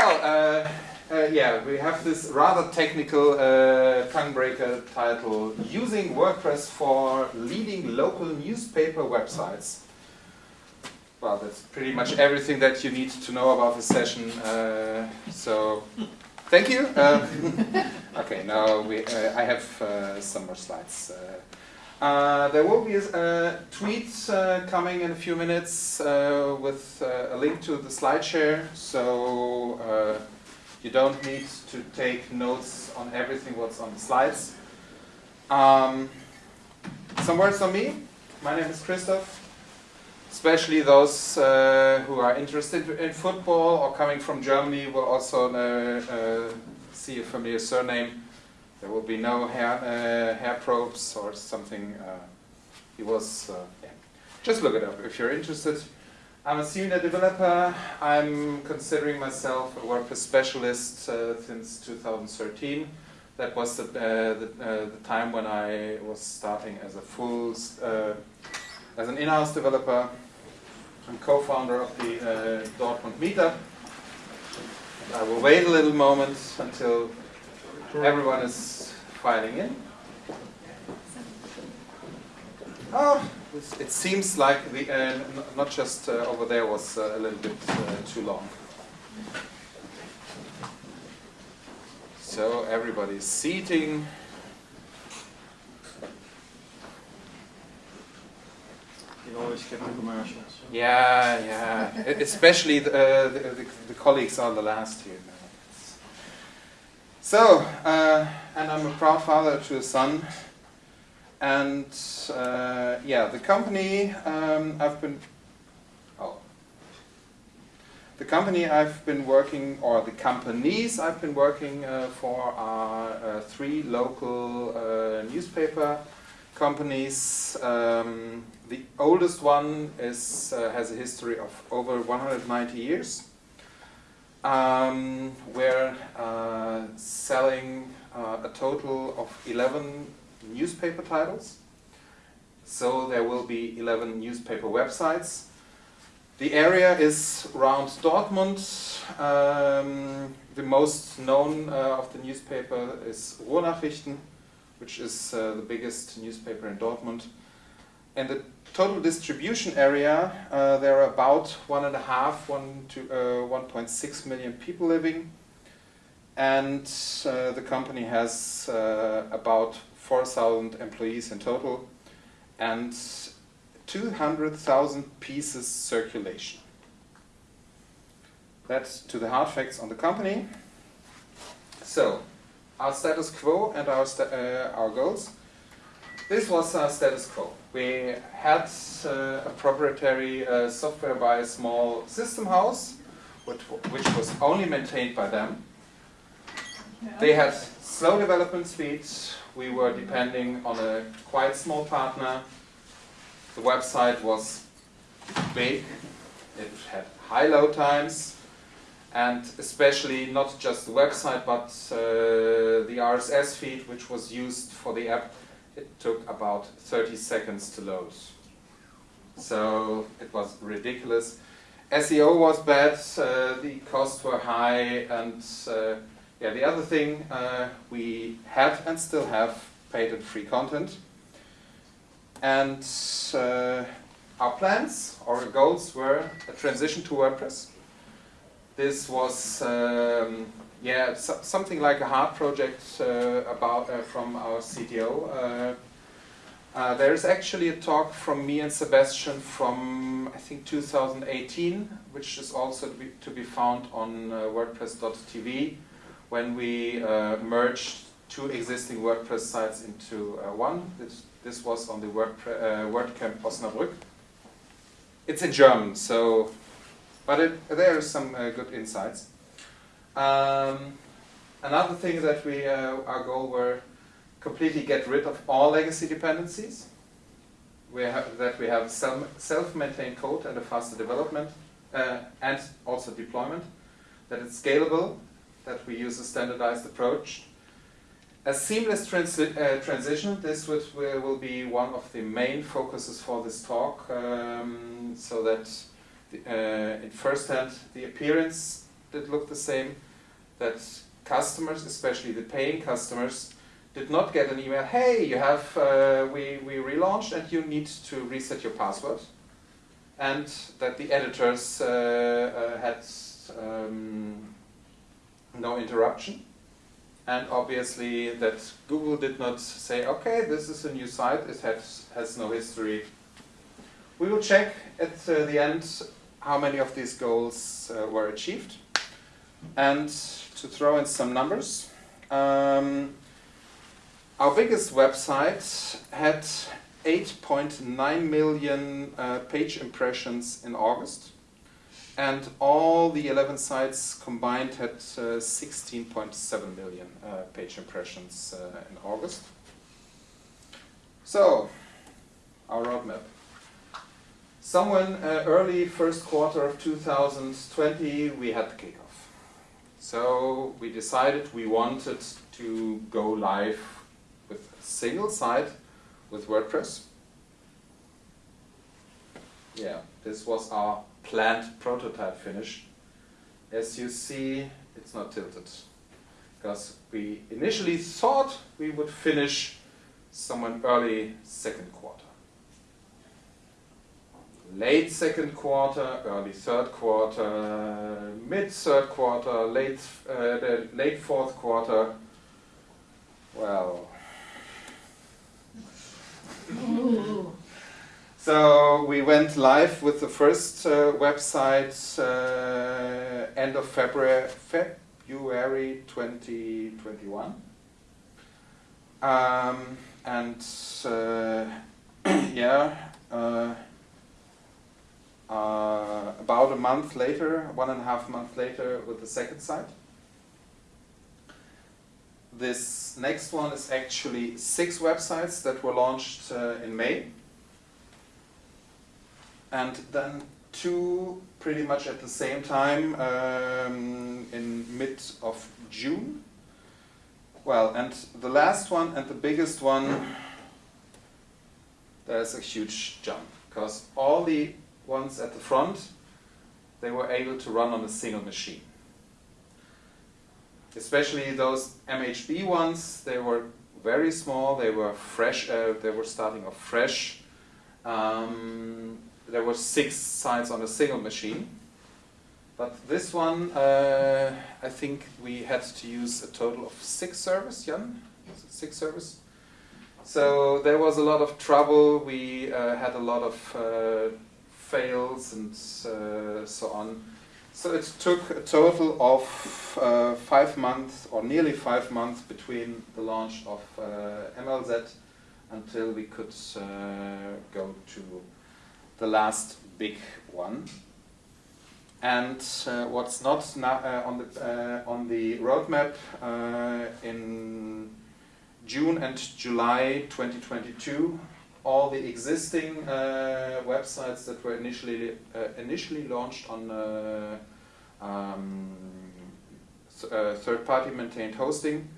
Well, uh, uh, yeah, we have this rather technical uh, tongue breaker title Using WordPress for Leading Local Newspaper Websites. Well, that's pretty much everything that you need to know about the session. Uh, so, thank you. Um, okay, now we, uh, I have uh, some more slides. Uh, there will be a, tweet uh, coming in a few minutes uh, with a link to the slide share, so you don't need to take notes on everything what's on the slides. Um, some words on me. My name is Christoph. Especially those uh, who are interested in football or coming from Germany will also uh, see a familiar surname. There will be no hair, uh, hair probes or something. Uh, he was, uh, yeah. Just look it up if you're interested. I'm a senior developer. I'm considering myself a WordPress specialist uh, since 2013. That was the, uh, the, the, time when I was starting as a full, as an in-house developer. I'm co-founder of the Dortmund Meetup. I will wait a little moment until Everyone is filing in. Oh, it seems like the uh, not just uh, over there was uh, a little bit uh, too long. So everybody's seating. You always skip the commercials. Yeah, yeah. Especially the, uh, the, the, the colleagues are the last here. So, uh, and I'm a proud father to a son. And uh, yeah, the company um, I've been, oh, the company I've been working, or the companies I've been working uh, for are uh, three local uh, newspaper companies. Um, the oldest one is, uh, has a history of over 190 years um, we're uh, selling uh, a total of 11 newspaper titles. So there will be 11 newspaper websites. The area is around Dortmund. Um, the most known uh, of the newspaper is Ruhrnachrichten, which is uh, the biggest newspaper in Dortmund. And the total distribution area, uh, there are about one and a half, one to uh, 1.6 million people living, and uh, the company has uh, about 4,000 employees in total, and 200,000 pieces circulation. That's to the hard facts on the company. So, our status quo and our, uh, our goals. This was our status quo we had uh, a proprietary uh, software by a small system house, which, which was only maintained by them. They had slow development speeds. We were depending on a quite small partner. The website was big. It had high load times. And especially not just the website, but uh, the RSS feed, which was used for the app, it took about 30 seconds to load. So it was ridiculous. SEO was bad, uh, the costs were high, and uh, yeah, the other thing, uh, we had and still have paid and free content. And uh, our plans, our goals were a transition to WordPress. This was um, yeah, so, something like a hard project uh, about uh, from our CTO. Uh, uh, there is actually a talk from me and Sebastian from I think 2018, which is also to be, to be found on uh, WordPress.tv, when we uh, merged two existing WordPress sites into one. This, this was on the WordPre WordCamp Osnabrück. It's in German, so but it, there are some good insights. Um, another thing that we, uh, our goal were completely get rid of all legacy dependencies. We have, that we have some self-maintained code and a faster development uh, and also deployment. That it's scalable, that we use a standardized approach. A seamless transi uh, transition, this would, will be one of the main focuses for this talk, um, so that uh, in first hand the appearance did look the same. That customers, especially the paying customers, did not get an email. Hey, you have uh, we we relaunched and you need to reset your password. And that the editors uh, uh, had um, no interruption. And obviously that Google did not say, okay, this is a new site, it has, has no history. We will check at uh, the end how many of these goals uh, were achieved. And to throw in some numbers, um, our biggest website had 8.9 million uh, page impressions in August and all the 11 sites combined had 16.7 uh, million uh, page impressions uh, in August. So, our roadmap. Somewhere uh, early first quarter of 2020, we had the kickoff. So we decided we wanted to go live with a single site with WordPress. Yeah, this was our planned prototype finish. As you see, it's not tilted because we initially thought we would finish somewhere early second quarter. Late second quarter, early third quarter, mid third quarter, late, uh, late fourth quarter. Well, So we went live with the first uh, website uh, end of February, February 2021. Um, and uh, yeah, uh, about a month later, one and a half month later with the second site. This next one is actually six websites that were launched uh, in May and then two pretty much at the same time um, in mid of June. Well, and the last one and the biggest one, there's a huge jump because all the ones at the front, they were able to run on a single machine. Especially those MHB ones, they were very small, they were fresh, uh, they were starting off fresh. Um, there were six sites on a single machine. But this one, uh, I think we had to use a total of six servers, Jan? Six servers? So there was a lot of trouble. We uh, had a lot of uh, fails and uh, so on. So it took a total of uh, five months, or nearly five months, between the launch of uh, MLZ until we could go to the last big one. And uh, what's not uh, on the uh, on the roadmap uh, in June and July 2022, all the existing uh, websites that were initially uh, initially launched on um, third-party maintained hosting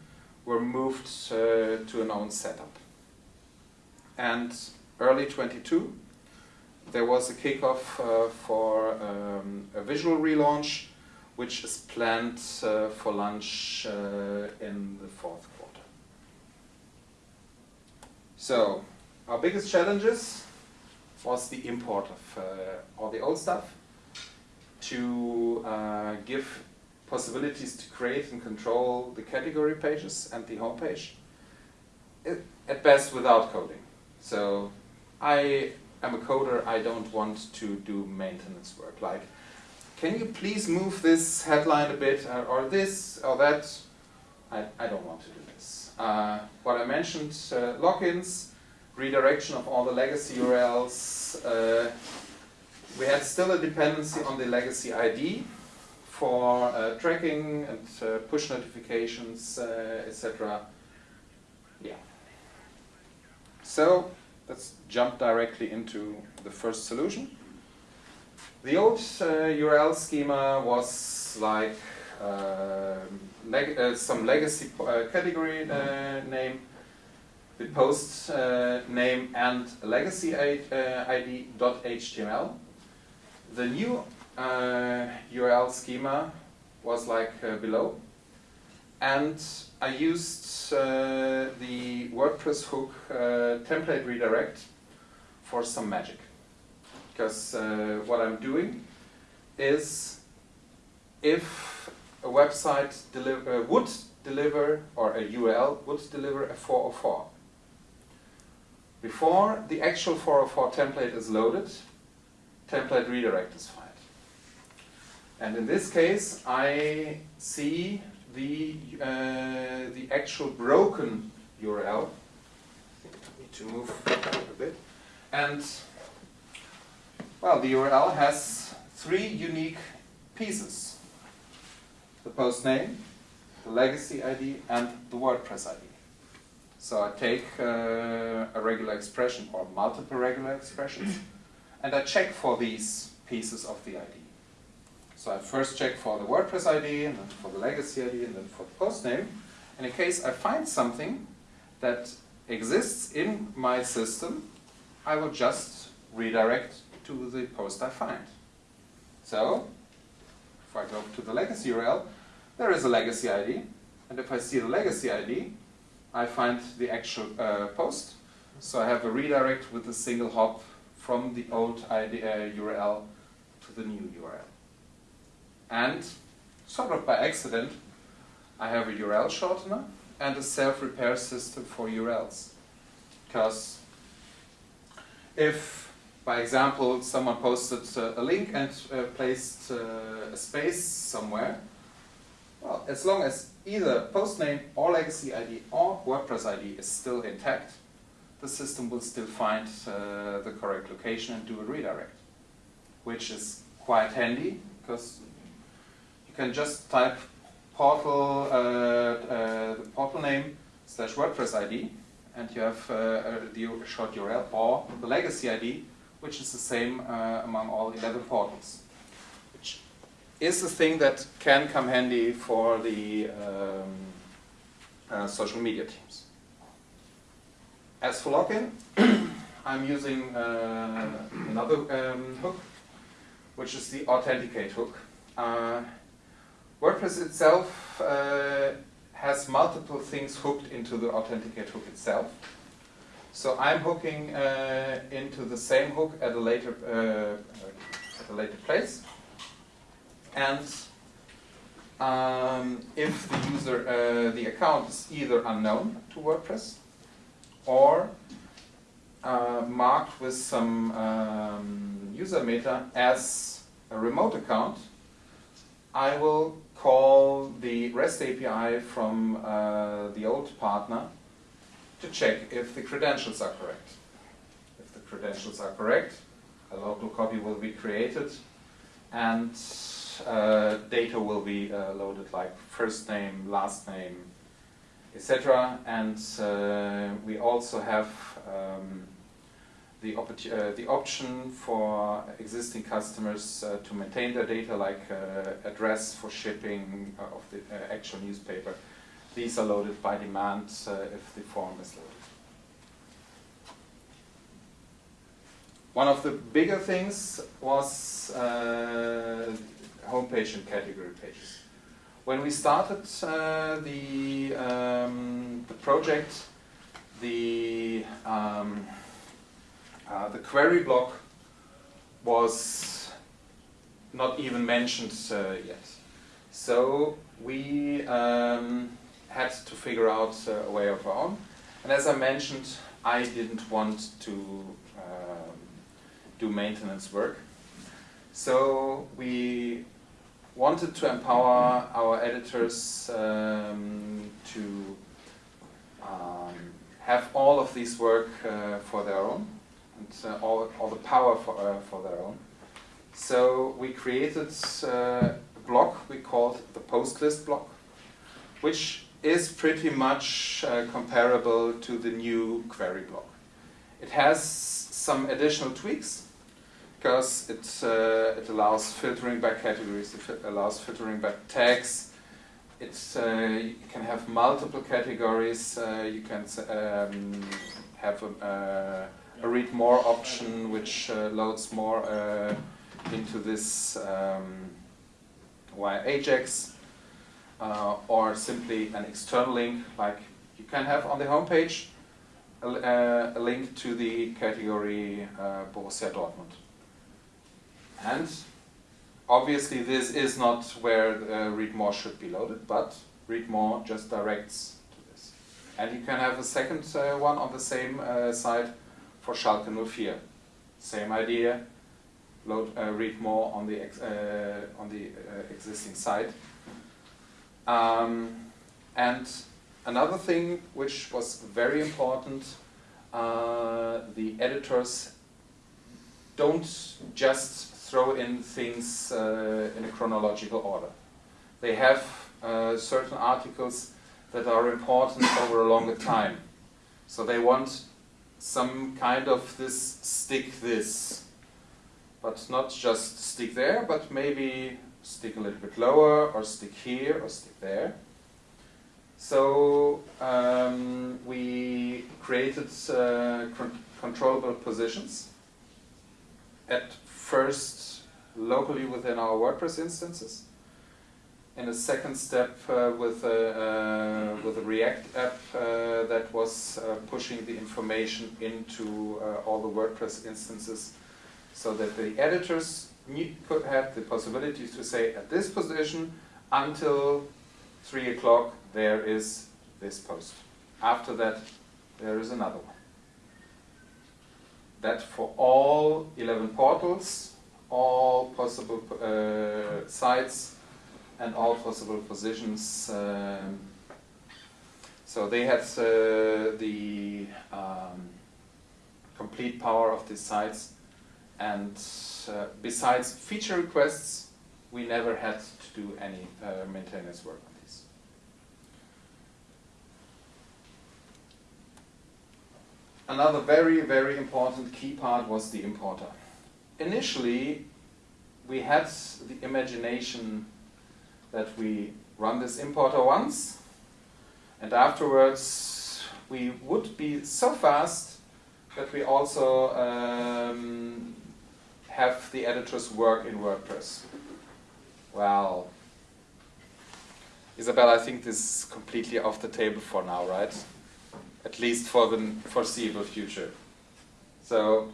were moved to an own setup. And early 22, there was a kickoff uh, for um, a visual relaunch, which is planned uh, for launch uh, in the fourth quarter. So, our biggest challenges was the import of uh, all the old stuff, to uh, give possibilities to create and control the category pages and the home homepage, at best without coding. So I I'm a coder, I don't want to do maintenance work. Like, can you please move this headline a bit, or, or this, or that? I, I don't want to do this. Uh, what I mentioned, uh, logins, redirection of all the legacy URLs. Uh, we had still a dependency on the legacy ID for uh, tracking and uh, push notifications, uh, etc. Yeah. So let's jump directly into the first solution. The old uh, URL schema was like uh, leg uh, some legacy uh, category uh, name, the post uh, name and legacy ID.html. The new URL schema was like uh, below. And I used uh, the WordPress hook uh, template redirect for some magic. Because uh, what I'm doing is if a website deliver, uh, would deliver, or a URL would deliver a 404. Before the actual 404 template is loaded, template redirect is fired. And in this case, I see the, uh, the actual broken URL. I need to move a bit. And, well, the URL has three unique pieces. The post name, the legacy ID, and the WordPress ID. So I take uh, a regular expression or multiple regular expressions, and I check for these pieces of the ID. So I first check for the WordPress ID, and then for the legacy ID, and then for the post name. And in case I find something that exists in my system, I will just redirect to the post I find. So, if I go to the legacy URL, there is a legacy ID, and if I see the legacy ID, I find the actual uh, post. So I have a redirect with a single hop from the old ID, uh, URL to the new URL. And sort of by accident, I have a URL shortener and a self-repair system for URLs. Because if, by example, someone posted uh, a link and uh, placed uh, a space somewhere, well, as long as either post name or legacy ID or WordPress ID is still intact, the system will still find uh, the correct location and do a redirect, which is quite handy because you can just type portal uh, uh, the portal name slash WordPress ID and you have uh, the short URL or the legacy ID, which is the same uh, among all 11 portals is a thing that can come handy for the um, uh, social media teams. As for login, I'm using uh, another um, hook, which is the authenticate hook. Uh, WordPress itself uh, has multiple things hooked into the authenticate hook itself. So I'm hooking uh, into the same hook at a later uh, at a later place. And um, if the user, uh, the account is either unknown to WordPress or uh, marked with some um, user meta as a remote account, I will call the REST API from uh, the old partner to check if the credentials are correct. If the credentials are correct, a local copy will be created and data will be uh, loaded like first name, last name, etc. And uh, we also have um, the, uh, the option for existing customers uh, to maintain their data like uh, address for shipping of the actual newspaper. These are loaded by demand if the form is loaded. One of the bigger things was uh, homepage and category pages. When we started uh, the, um, the project, the, um, uh, the query block was not even mentioned uh, yet. So we um, had to figure out a way of our own. And as I mentioned, I didn't want to um, do maintenance work. So we wanted to empower our editors um, to um, have all of this work uh, for their own and uh, all, all the power for, uh, for their own. So we created uh, a block we called the post list block, which is pretty much uh, comparable to the new query block. It has some additional tweaks because it, uh, it allows filtering by categories, it allows filtering by tags, it uh, can have multiple categories, uh, you can um, have a, uh, a, read more option which loads more into this um, via Ajax uh, or simply an external link like you can have on the homepage a, uh, a link to the category uh, Borussia Dortmund. And obviously this is not where uh, read more should be loaded, but read more just directs to this. And you can have a second uh, one on the same uh, site for Schalke 04. Same idea, load, uh, read more on the, uh, on the uh, existing site. Um, and another thing which was very important, the editors don't just throw in things uh, in a chronological order. They have uh, certain articles that are important over a longer time. So they want some kind of this stick this, but not just stick there, but maybe stick a little bit lower, or stick here, or stick there. So um, we created uh, controllable positions at first locally within our WordPress instances. In a second step uh, with, a, uh, with a React app uh, that was uh, pushing the information into uh, all the WordPress instances so that the editors could have the possibility to say at this position until 3 o'clock there is this post. After that there is another one that for all 11 portals, all possible uh, sites, and all possible positions. Um, so they had uh, the um, complete power of these sites, and uh, besides feature requests, we never had to do any uh, maintenance work. Another very, very important key part was the importer. Initially, we had the imagination that we run this importer once, and afterwards we would be so fast that we also um, have the editors work in WordPress. Well, Isabel, I think this is completely off the table for now, right? At least for the foreseeable future. So